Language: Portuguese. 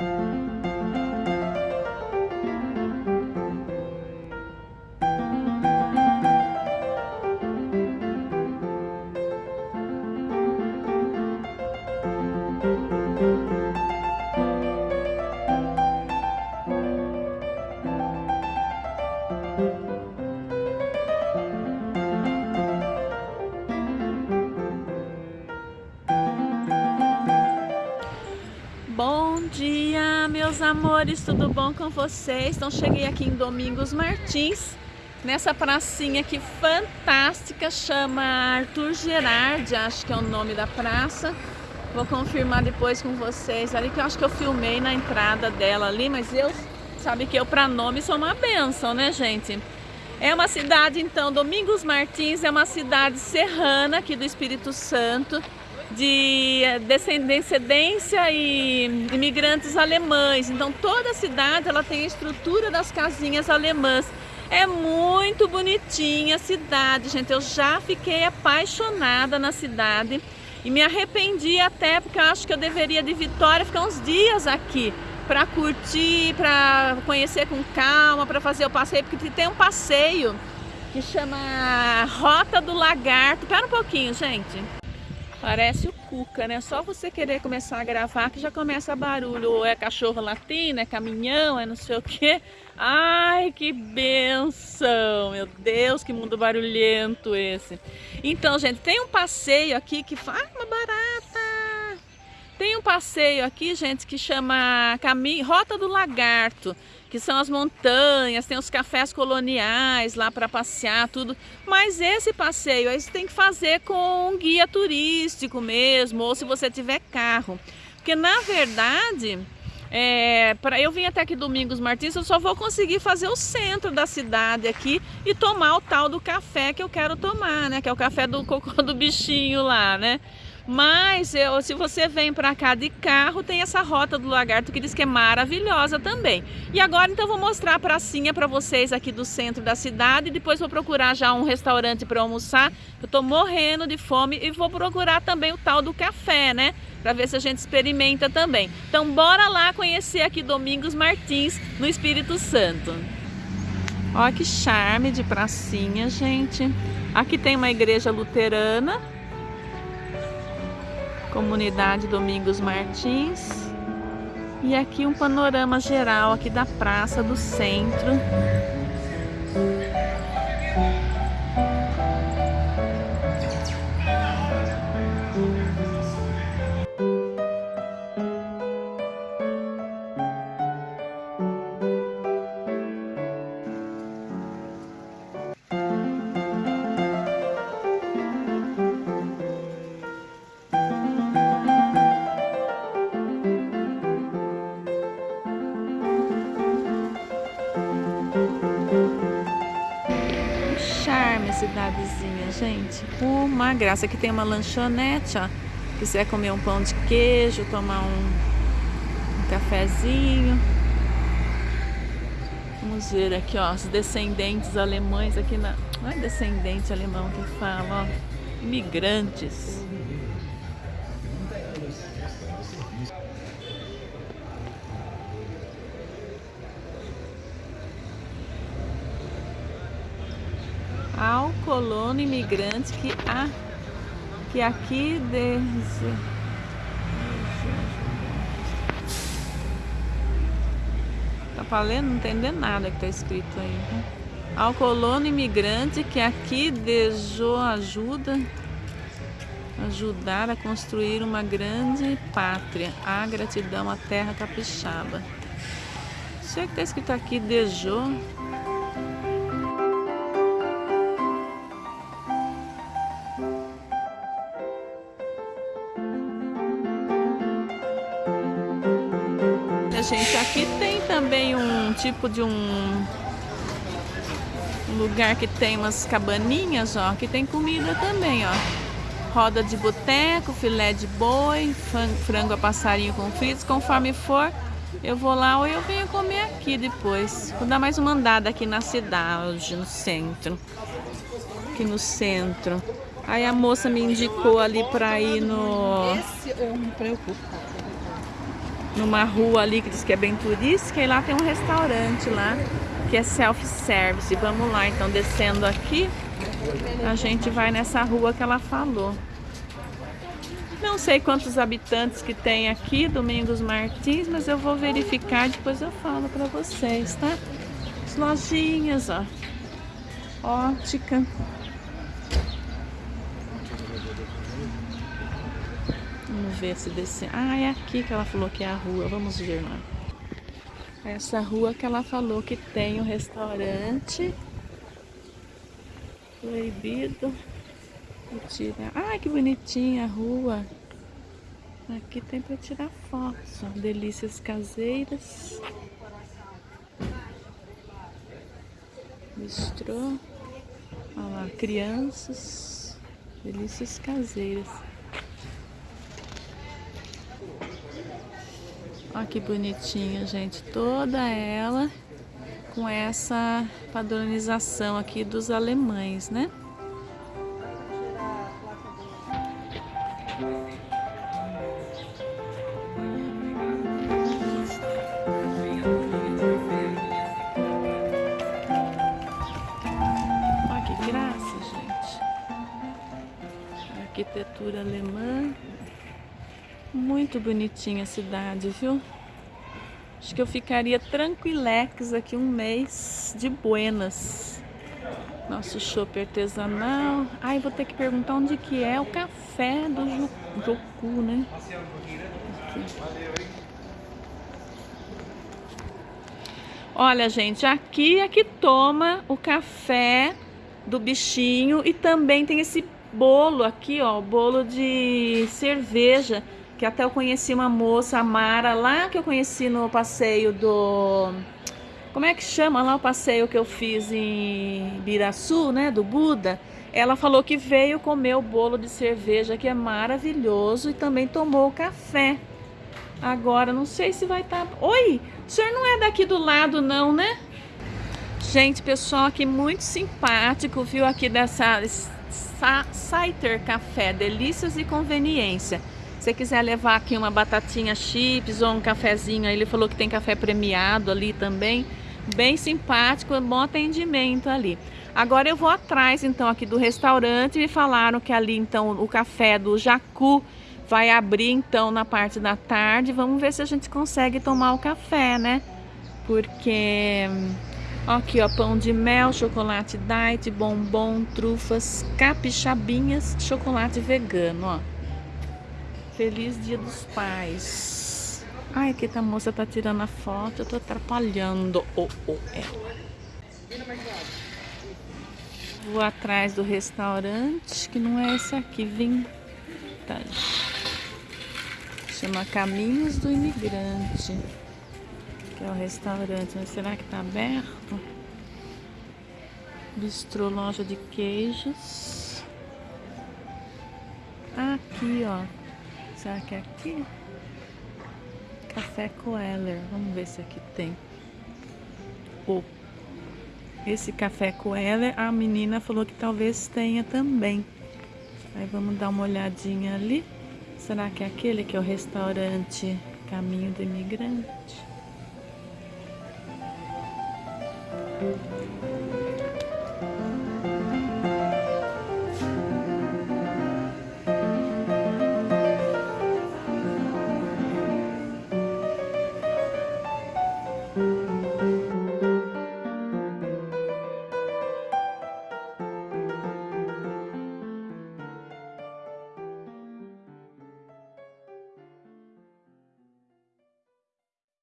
Bom amores, tudo bom com vocês? Então cheguei aqui em Domingos Martins, nessa pracinha aqui fantástica, chama Arthur Gerard, acho que é o nome da praça. Vou confirmar depois com vocês ali, que eu acho que eu filmei na entrada dela ali, mas eu, sabe que eu para nome sou uma benção, né gente? É uma cidade, então, Domingos Martins é uma cidade serrana aqui do Espírito Santo, de descendência e imigrantes alemães. Então toda a cidade ela tem a estrutura das casinhas alemãs. É muito bonitinha a cidade, gente. Eu já fiquei apaixonada na cidade e me arrependi até porque eu acho que eu deveria de Vitória ficar uns dias aqui para curtir, para conhecer com calma, para fazer o passeio, porque tem um passeio que chama Rota do Lagarto. Espera um pouquinho, gente. Parece o Cuca, né? Só você querer começar a gravar que já começa barulho. Ou é cachorro latino, é caminhão, é não sei o quê. Ai, que benção! Meu Deus, que mundo barulhento esse. Então, gente, tem um passeio aqui que faz uma barata. Tem um passeio aqui, gente, que chama Caminho, Rota do Lagarto que são as montanhas, tem os cafés coloniais lá para passear, tudo. Mas esse passeio aí você tem que fazer com um guia turístico mesmo, ou se você tiver carro. Porque na verdade, é, para eu vim até aqui Domingos Martins, eu só vou conseguir fazer o centro da cidade aqui e tomar o tal do café que eu quero tomar, né? Que é o café do cocô do bichinho lá, né? Mas eu, se você vem para cá de carro, tem essa rota do lagarto que diz que é maravilhosa também. E agora então vou mostrar a pracinha para vocês aqui do centro da cidade. Depois vou procurar já um restaurante para almoçar. Eu tô morrendo de fome e vou procurar também o tal do café, né? Para ver se a gente experimenta também. Então bora lá conhecer aqui Domingos Martins, no Espírito Santo. Olha que charme de pracinha, gente. Aqui tem uma igreja luterana Comunidade Domingos Martins. E aqui um panorama geral aqui da praça do centro. Gente. Uma graça. Aqui tem uma lanchonete, ó. Quiser comer um pão de queijo, tomar um, um cafezinho. Vamos ver aqui, ó, os descendentes alemães aqui na... Não é descendente alemão que fala, ó. Imigrantes. Colono imigrante que, a, que aqui desde... Tá falando? Não entendendo nada que tá escrito aí. Né? Ao colono imigrante que aqui desejou ajuda, ajudar a construir uma grande pátria, a gratidão à terra capixaba. Isso é que tá escrito aqui, desejou. Gente, aqui tem também um tipo de um lugar que tem umas cabaninhas, ó, que tem comida também, ó. Roda de boteco, filé de boi, frango a passarinho com fritos, conforme for, eu vou lá ou eu venho comer aqui depois. Vou dar mais uma andada aqui na cidade, no centro. Aqui no centro. Aí a moça me indicou ali pra ir no... Esse eu me preocupo. Numa rua ali que diz que é bem turística e lá tem um restaurante lá que é self-service. Vamos lá, então descendo aqui, a gente vai nessa rua que ela falou. Não sei quantos habitantes que tem aqui, Domingos Martins, mas eu vou verificar depois eu falo para vocês, tá? As lojinhas, ó. Ótica. Vamos ver se desce. Ah, é aqui que ela falou que é a rua. Vamos ver lá. Essa rua que ela falou que tem o um restaurante. Proibido. Tirar. Ai, que bonitinha a rua. Aqui tem para tirar fotos. Delícias caseiras. Bistrô. Olha lá, crianças. Delícias caseiras. Olha que bonitinha, gente. Toda ela com essa padronização aqui dos alemães, né? arquitetura alemã. Muito bonitinha a cidade, viu? Acho que eu ficaria tranquilex aqui um mês de buenas. Nosso chopp artesanal. Ai, vou ter que perguntar onde que é o café do Joku, né? Aqui. Olha, gente, aqui é que toma o café do bichinho e também tem esse bolo aqui, ó, bolo de cerveja, que até eu conheci uma moça, a Mara, lá que eu conheci no passeio do... Como é que chama lá o passeio que eu fiz em Biraçu, né, do Buda? Ela falou que veio comer o bolo de cerveja, que é maravilhoso, e também tomou o café. Agora, não sei se vai estar... Tá... Oi, o senhor não é daqui do lado não, né? Gente, pessoal aqui muito simpático, viu, aqui dessa Saiter Café, delícias e conveniência. Você quiser levar aqui uma batatinha chips ou um cafezinho, ele falou que tem café premiado ali também, bem simpático, bom atendimento ali. Agora eu vou atrás então aqui do restaurante, me falaram que ali então o café do Jacu vai abrir então na parte da tarde, vamos ver se a gente consegue tomar o café, né? Porque Aqui, ó, pão de mel, chocolate diet, bombom, trufas, capixabinhas, chocolate vegano, ó. Feliz Dia dos Pais. Ai, que a moça tá tirando a foto, eu tô atrapalhando o oh, oh, ela. Vou atrás do restaurante, que não é esse aqui, vintage. Chama Caminhos do Imigrante que é o restaurante, mas será que tá aberto? Bistrô, loja de queijos. Aqui, ó. Será que é aqui? Café Coeller. Vamos ver se aqui tem. Oh. Esse café Coeller, a menina falou que talvez tenha também. Aí vamos dar uma olhadinha ali. Será que é aquele que é o restaurante Caminho do Imigrante?